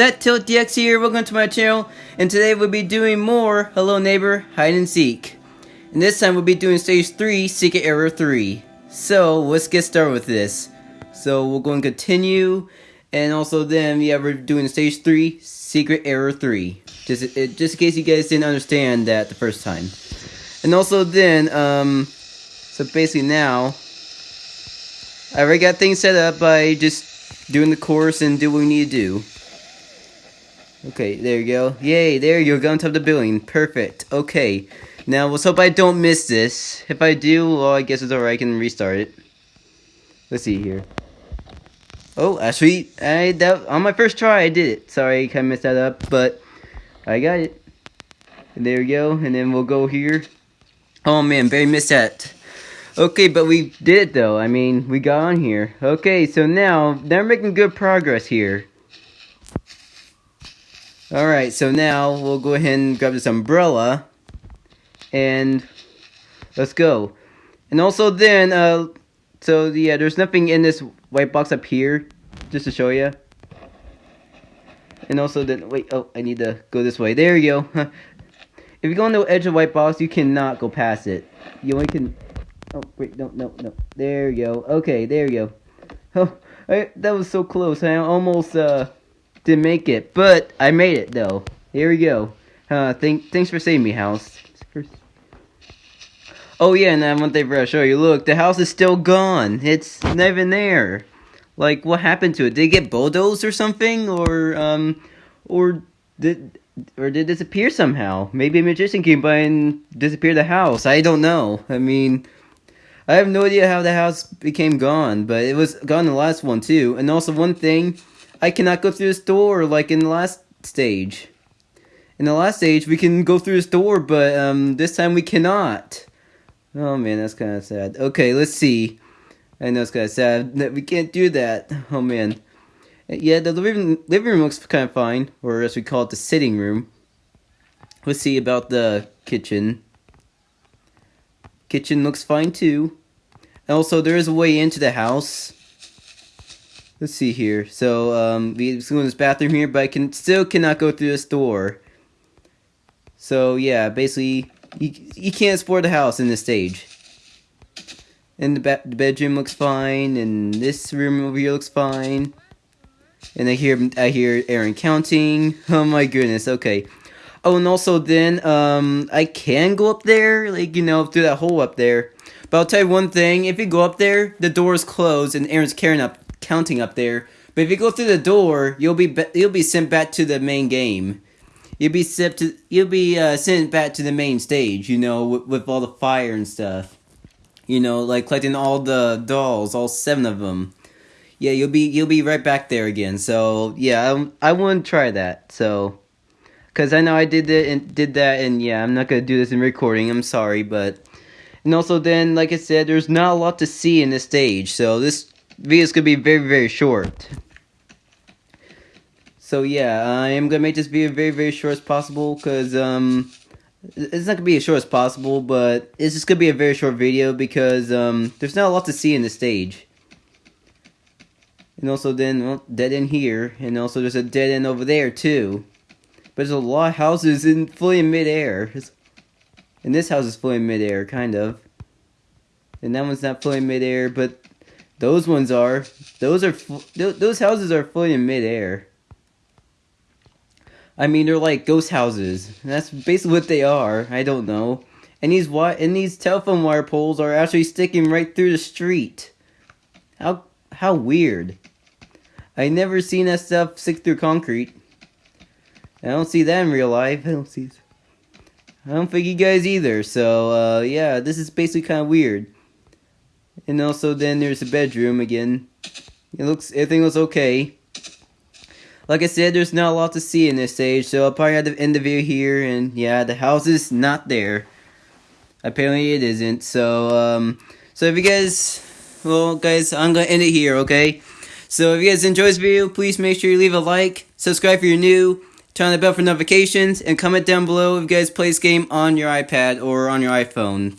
Zet Tilt DX here, welcome to my channel, and today we'll be doing more Hello Neighbor Hide and Seek. And this time we'll be doing Stage 3, Secret Error 3. So, let's get started with this. So, we're going to continue, and also then, yeah, we're doing Stage 3, Secret Error 3. Just, just in case you guys didn't understand that the first time. And also then, um, so basically now, I already got things set up by just doing the course and do what we need to do. Okay, there you go. Yay, there you go. On top of the building. Perfect. Okay. Now, let's hope I don't miss this. If I do, well, I guess it's alright. I can restart it. Let's see here. Oh, actually, I that on my first try, I did it. Sorry, I kind of messed that up, but I got it. And there we go. And then we'll go here. Oh, man, very missed that. Okay, but we did it though. I mean, we got on here. Okay, so now, they're making good progress here. Alright, so now we'll go ahead and grab this umbrella. And let's go. And also then, uh, so yeah, there's nothing in this white box up here, just to show you. And also then, wait, oh, I need to go this way. There you go. if you go on the edge of the white box, you cannot go past it. You only can Oh, wait, no, no, no. There you go. Okay, there you go. Oh, I, that was so close. I almost, uh, didn't make it. But, I made it, though. Here we go. Uh, thank, thanks for saving me, house. Oh, yeah, and one thing for to show you. Look, the house is still gone. It's not even there. Like, what happened to it? Did it get bulldozed or something? Or, um, or did, or did it disappear somehow? Maybe a magician came by and disappeared the house. I don't know. I mean... I have no idea how the house became gone, but it was gone the last one too. And also one thing, I cannot go through this door like in the last stage. In the last stage, we can go through this door, but um, this time we cannot. Oh man, that's kind of sad. Okay, let's see. I know it's kind of sad that we can't do that. Oh man. Yeah, the living, living room looks kind of fine, or as we call it, the sitting room. Let's see about the kitchen. Kitchen looks fine too. Also, there is a way into the house. Let's see here. So, um, we go in this bathroom here, but I can still cannot go through this door. So, yeah, basically, you, you can't explore the house in this stage. And the, the bedroom looks fine, and this room over here looks fine. And I hear I hear Aaron counting. Oh my goodness. Okay. Oh, and also then um I can go up there, like you know, through that hole up there. But I'll tell you one thing: if you go up there, the door is closed, and Aaron's carrying up, counting up there. But if you go through the door, you'll be you'll be sent back to the main game. You'll be sent to you'll be uh, sent back to the main stage. You know, with, with all the fire and stuff. You know, like collecting all the dolls, all seven of them. Yeah, you'll be you'll be right back there again. So yeah, I, I want try that. So, cause I know I did that and did that, and yeah, I'm not gonna do this in recording. I'm sorry, but and also then, like I said, there's not a lot to see in this stage, so this video is going to be very, very short. So yeah, I am going to make this video very, very short as possible, because, um, it's not to be as short as possible, but it's just to be a very short video, because, um, there's not a lot to see in this stage. And also then, well, dead end here, and also there's a dead end over there, too. But there's a lot of houses in fully in midair. And this house is fully in midair, kind of. And that one's not fully in midair, but those ones are. Those are those houses are fully in midair. I mean, they're like ghost houses. That's basically what they are. I don't know. And these wi- and these telephone wire poles are actually sticking right through the street. How how weird. I never seen that stuff stick through concrete. I don't see that in real life. I don't see. I don't think you guys either. So, uh, yeah, this is basically kind of weird. And also, then there's the bedroom again. It looks, everything looks okay. Like I said, there's not a lot to see in this stage, so I'll probably have to end the video here. And yeah, the house is not there. Apparently, it isn't. So, um, so if you guys, well, guys, I'm gonna end it here, okay? So if you guys enjoyed this video, please make sure you leave a like, subscribe if you're new, turn on the bell for notifications, and comment down below if you guys play this game on your iPad or on your iPhone.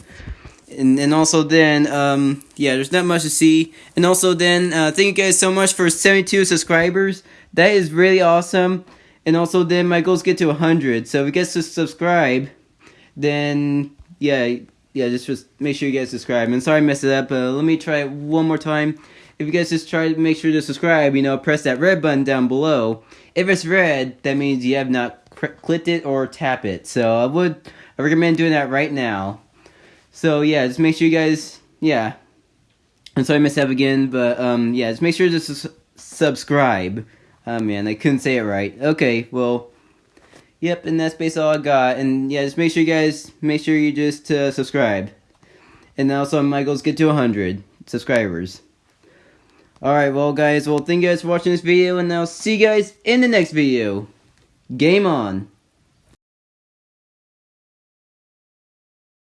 And, and also then, um, yeah, there's not much to see. And also then, uh, thank you guys so much for 72 subscribers. that is really awesome. And also, then my goals get to 100. So if you guys just subscribe, then yeah, yeah, just just make sure you guys subscribe. And sorry I messed it up, but let me try it one more time. If you guys just try to make sure to subscribe, you know, press that red button down below. If it's red, that means you have not clicked it or tap it. So I would I recommend doing that right now. So yeah, just make sure you guys, yeah. I'm sorry I messed up again, but um, yeah, just make sure to su subscribe. Oh man, I couldn't say it right. Okay, well, yep, and that's basically all I got. And yeah, just make sure you guys, make sure you just uh, subscribe. And also my goals get to 100 subscribers. Alright, well guys, well thank you guys for watching this video, and I'll see you guys in the next video. Game on!